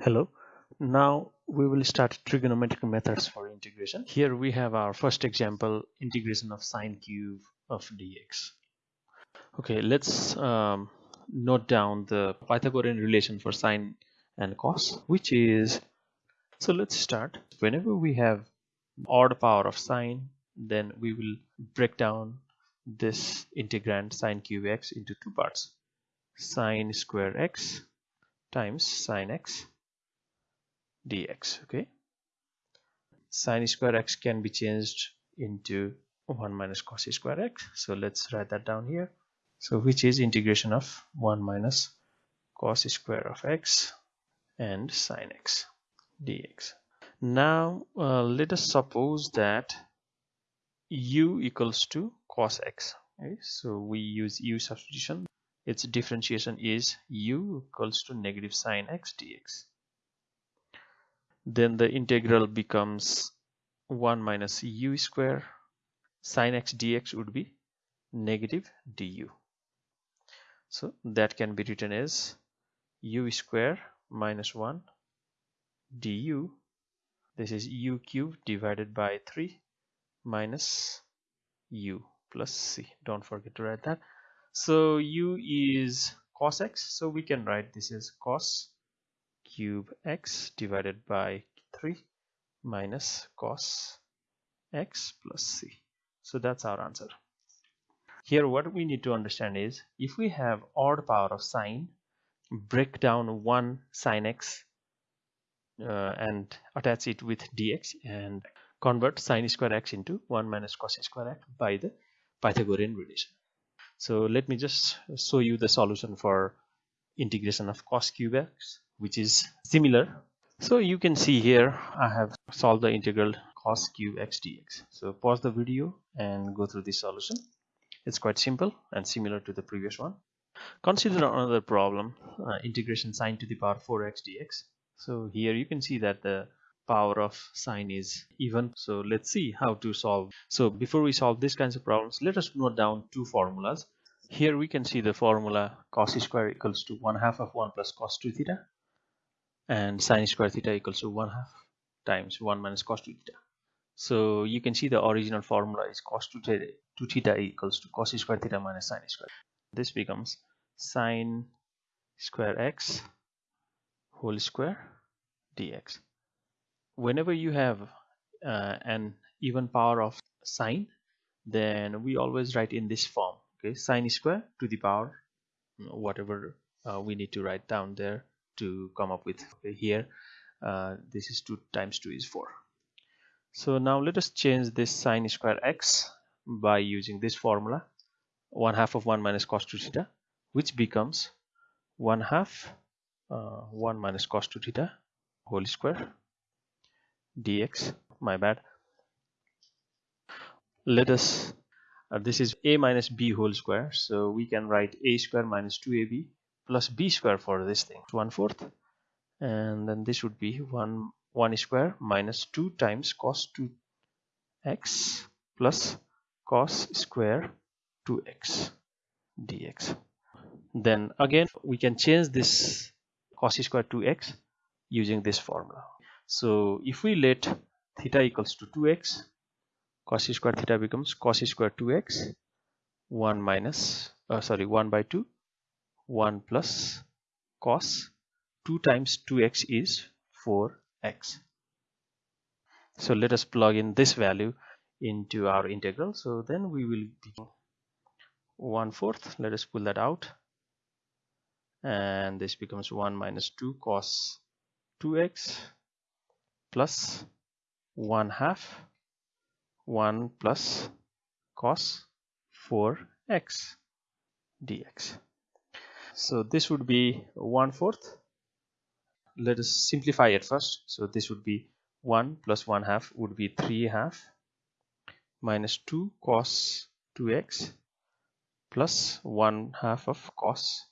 Hello. Now we will start trigonometric methods for integration. Here we have our first example, integration of sine cube of dx. Okay, let's um, note down the Pythagorean relation for sine and cos, which is, so let's start. Whenever we have odd power of sine, then we will break down this integrand sine cube x into two parts. Sine square x times sine x dx okay? Sine square x can be changed into 1 minus cos square x. So let's write that down here. So which is integration of 1 minus cos square of x and sine x dx. Now uh, let us suppose that u equals to cos x okay? So we use u substitution. Its differentiation is u equals to negative sine x dx then the integral becomes 1 minus u square sine x dx would be negative du. So that can be written as u square minus 1 du. This is u cube divided by 3 minus u plus c. Don't forget to write that. So u is cos x. So we can write this as cos cube x divided by 3 minus cos x plus c. So that's our answer. Here what we need to understand is if we have odd power of sine, break down one sine x uh, and attach it with dx and convert sine square x into 1 minus cos square x by the Pythagorean relation. So let me just show you the solution for integration of cos cube x which is similar. So you can see here I have solved the integral cos cube x dx. So pause the video and go through this solution. It's quite simple and similar to the previous one. Consider another problem uh, integration sine to the power 4x dx. So here you can see that the power of sine is even. So let's see how to solve. So before we solve these kinds of problems let us note down two formulas here we can see the formula cos square equals to 1 half of 1 plus cos 2 theta and sine square theta equals to 1 half times 1 minus cos 2 theta. So you can see the original formula is cos 2 theta, 2 theta equals to cos square theta minus sine square. This becomes sine square x whole square dx. Whenever you have uh, an even power of sine, then we always write in this form. Okay, sine square to the power whatever uh, we need to write down there to come up with okay, here uh, this is 2 times 2 is 4 so now let us change this sine square x by using this formula 1 half of 1 minus cos 2 theta which becomes 1 half uh, 1 minus cos 2 theta whole square dx. My bad. Let us uh, this is a minus b whole square. So we can write a square minus 2ab plus b square for this thing. One fourth. And then this would be 1 1 square minus 2 times cos 2 x plus cos square 2x dx. Then again we can change this cos square 2x using this formula. So if we let theta equals to 2x cos square theta becomes cos square 2x 1 minus uh, sorry 1 by 2 1 plus cos 2 times 2x is 4x. So let us plug in this value into our integral. So then we will be 1 fourth. Let us pull that out. And this becomes 1 minus 2 cos 2x plus 1 half 1 plus cos 4x dx. So this would be one fourth. Let us simplify it first. So this would be 1 plus 1 half would be 3 half minus 2 cos 2x plus 1 half of cos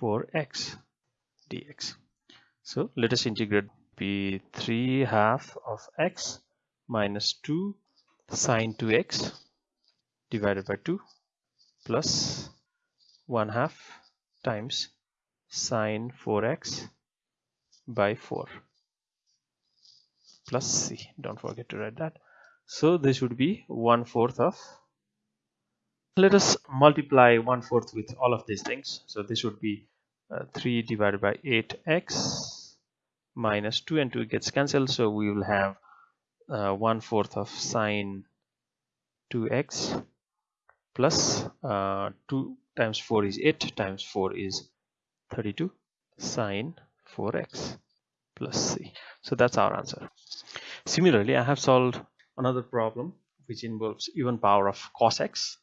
4x dx. So let us integrate be 3 half of x minus 2 sine 2x divided by 2 plus 1 half times sine 4x by 4 plus c. Don't forget to write that. So this would be one fourth of let us multiply one fourth with all of these things. So this would be uh, 3 divided by 8x minus 2 and 2 gets cancelled. So we will have uh, one fourth of sine 2x plus uh, 2 times 4 is 8 times 4 is 32 sine 4x plus c. So that's our answer. Similarly i have solved another problem which involves even power of cos x.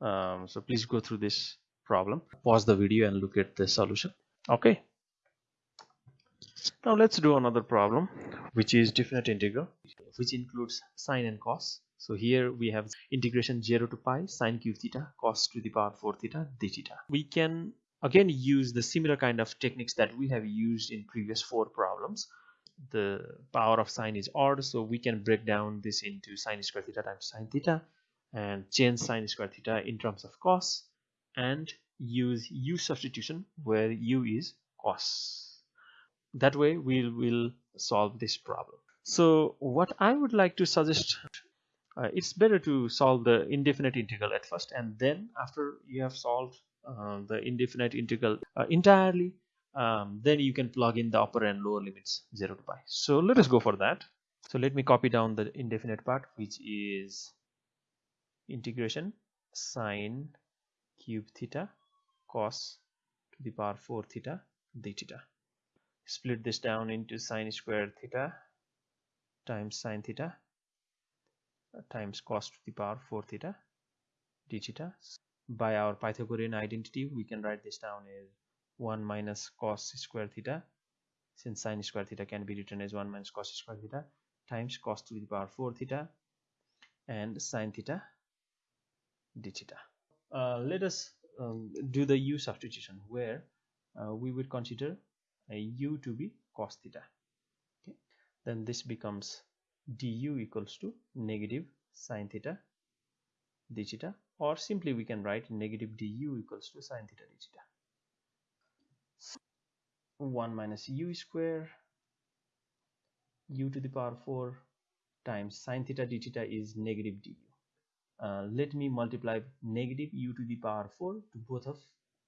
Um, so please go through this problem. Pause the video and look at the solution. Okay now let's do another problem which is definite integral which includes sine and cos. So here we have integration 0 to pi sine cube theta cos to the power 4 theta d theta. We can again use the similar kind of techniques that we have used in previous four problems. The power of sine is odd so we can break down this into sine square theta times sine theta and change sine square theta in terms of cos and use u substitution where u is cos that way we will solve this problem. So what i would like to suggest uh, it's better to solve the indefinite integral at first and then after you have solved uh, the indefinite integral uh, entirely um, then you can plug in the upper and lower limits 0 to pi. So let us go for that. So let me copy down the indefinite part which is integration sine cube theta cos to the power 4 theta d theta split this down into sine squared theta times sine theta times cos to the power 4 theta d theta. By our pythagorean identity we can write this down as 1 minus cos square theta since sine square theta can be written as 1 minus cos square theta times cos to the power 4 theta and sine theta d theta. Uh, let us um, do the u substitution where uh, we would consider u to be cos theta. Okay. Then this becomes du equals to negative sine theta d theta or simply we can write negative du equals to sine theta d theta. 1 minus u square u to the power 4 times sine theta d theta is negative du. Uh, let me multiply negative u to the power 4 to both of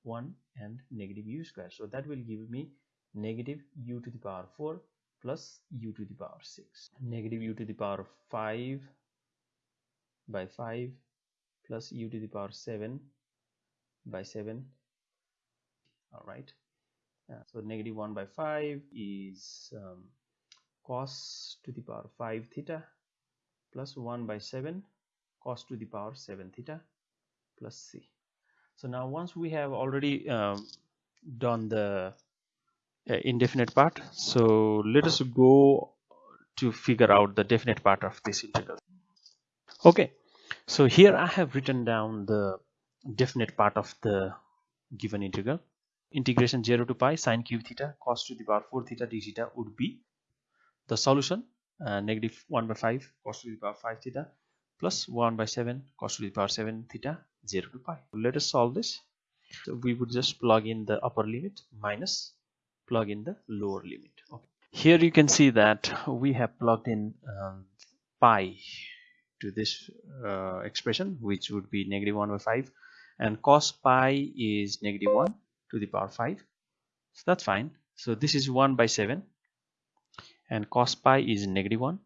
1 and negative u square. So that will give me negative u to the power 4 plus u to the power 6 negative u to the power 5 by 5 plus u to the power 7 by 7 all right. Uh, so negative 1 by 5 is um, cos to the power 5 theta plus 1 by 7 cos to the power 7 theta plus c. So now once we have already um, done the indefinite part. So let us go to figure out the definite part of this integral. Okay. So here I have written down the definite part of the given integral. Integration 0 to pi sine cube theta cos to the power 4 theta d theta would be the solution uh, negative 1 by 5 cos to the power 5 theta plus 1 by 7 cos to the power 7 theta 0 to pi. Let us solve this. So we would just plug in the upper limit minus plug in the lower limit. Okay. here you can see that we have plugged in um, pi to this uh, expression which would be negative 1 by 5 and cos pi is negative 1 to the power 5 so that's fine. So this is 1 by 7 and cos pi is negative 1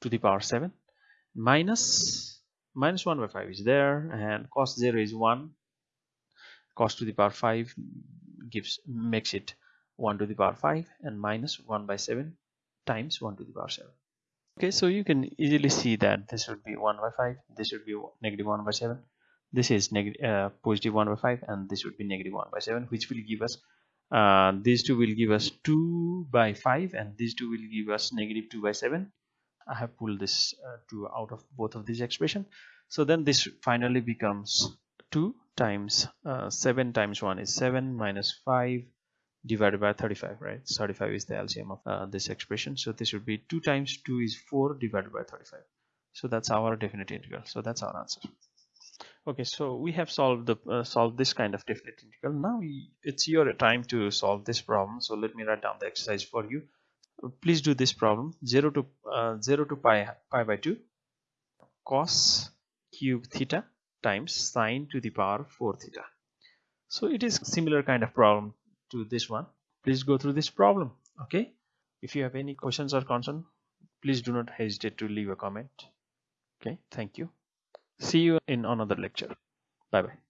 to the power 7 minus minus 1 by 5 is there and cos 0 is 1 cos to the power 5 gives makes it 1 to the power 5 and minus 1 by 7 times 1 to the power 7 okay so you can easily see that this would be 1 by 5 this would be negative 1 by 7 this is negative uh, positive 1 by 5 and this would be negative 1 by 7 which will give us uh, these two will give us 2 by 5 and these two will give us negative 2 by 7 I have pulled this uh, 2 out of both of these expression. So then this finally becomes 2 times uh, 7 times 1 is 7 minus 5 divided by 35 right? 35 is the LCM of uh, this expression. So this would be 2 times 2 is 4 divided by 35 so that's our definite integral. So that's our answer. Okay so we have solved the uh, solved this kind of definite integral. Now it's your time to solve this problem. So let me write down the exercise for you. Please do this problem. 0 to uh, 0 to pi pi by 2 cos cube theta times sine to the power 4 theta. So it is similar kind of problem to this one please go through this problem okay? If you have any questions or concern please do not hesitate to leave a comment okay? Thank you. See you in another lecture. Bye bye